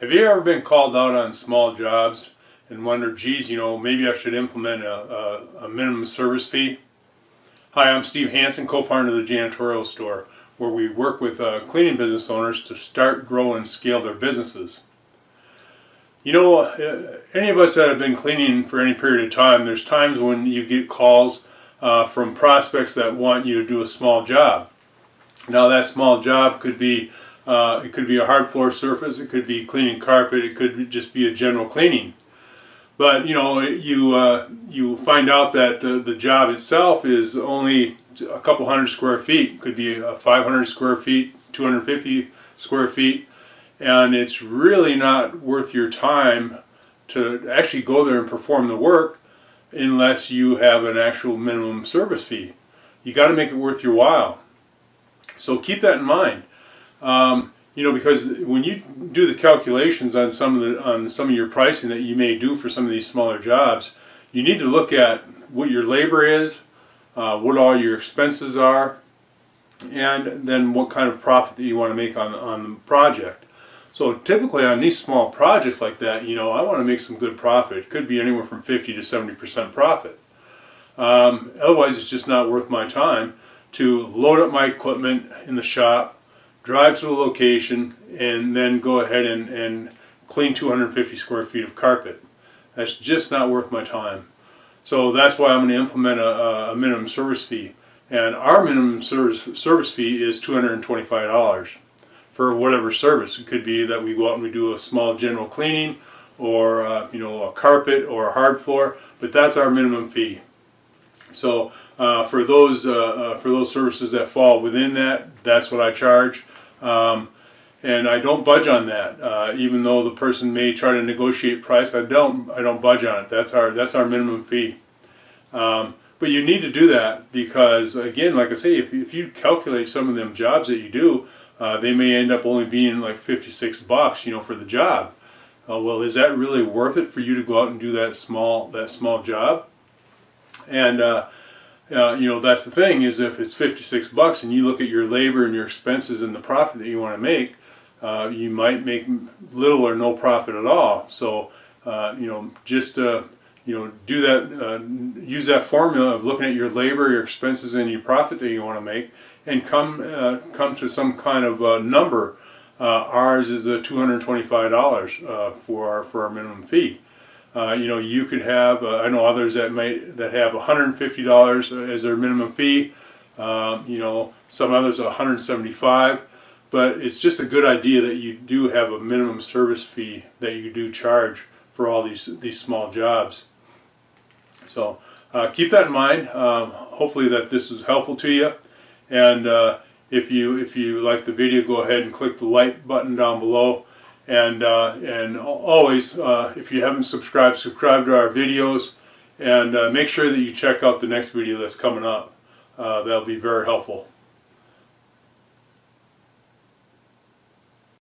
Have you ever been called out on small jobs and wondered, geez, you know, maybe I should implement a, a, a minimum service fee? Hi, I'm Steve Hansen, co-founder of the Janitorial Store, where we work with uh, cleaning business owners to start, grow, and scale their businesses. You know, uh, any of us that have been cleaning for any period of time, there's times when you get calls uh, from prospects that want you to do a small job. Now that small job could be uh, it could be a hard floor surface, it could be cleaning carpet, it could just be a general cleaning. But you know, you uh, you find out that the, the job itself is only a couple hundred square feet. It could be 500 square feet, 250 square feet, and it's really not worth your time to actually go there and perform the work unless you have an actual minimum service fee. You got to make it worth your while. So keep that in mind. Um, you know, because when you do the calculations on some of the on some of your pricing that you may do for some of these smaller jobs, you need to look at what your labor is, uh, what all your expenses are, and then what kind of profit that you want to make on on the project. So typically on these small projects like that, you know, I want to make some good profit. It could be anywhere from 50 to 70% profit. Um, otherwise, it's just not worth my time to load up my equipment in the shop, drive to the location, and then go ahead and, and clean 250 square feet of carpet. That's just not worth my time. So that's why I'm going to implement a, a minimum service fee. And our minimum service, service fee is $225 for whatever service. It could be that we go out and we do a small general cleaning or uh, you know a carpet or a hard floor, but that's our minimum fee. So uh, for those uh, uh for those services that fall within that, that's what I charge. Um, and I don't budge on that. Uh, even though the person may try to negotiate price, I don't. I don't budge on it. That's our that's our minimum fee. Um, but you need to do that because, again, like I say, if, if you calculate some of them jobs that you do, uh, they may end up only being like 56 bucks, you know, for the job. Uh, well, is that really worth it for you to go out and do that small that small job? And uh, you know, that's the thing is if it's 56 bucks and you look at your labor and your expenses and the profit that you want to make, uh, you might make little or no profit at all. So, uh, you know, just, uh, you know, do that, uh, use that formula of looking at your labor, your expenses, and your profit that you want to make and come, uh, come to some kind of number. ours is the $225 for, our, for our minimum fee. Uh, you know, you could have, uh, I know others that might, that have $150 as their minimum fee. Um, you know, some others 175, but it's just a good idea that you do have a minimum service fee that you do charge for all these these small jobs. So uh, keep that in mind. Um, hopefully that this was helpful to you. And uh, if you if you like the video, go ahead and click the like button down below. And, uh, and always, uh, if you haven't subscribed, subscribe to our videos and uh, make sure that you check out the next video that's coming up. That'll be very helpful.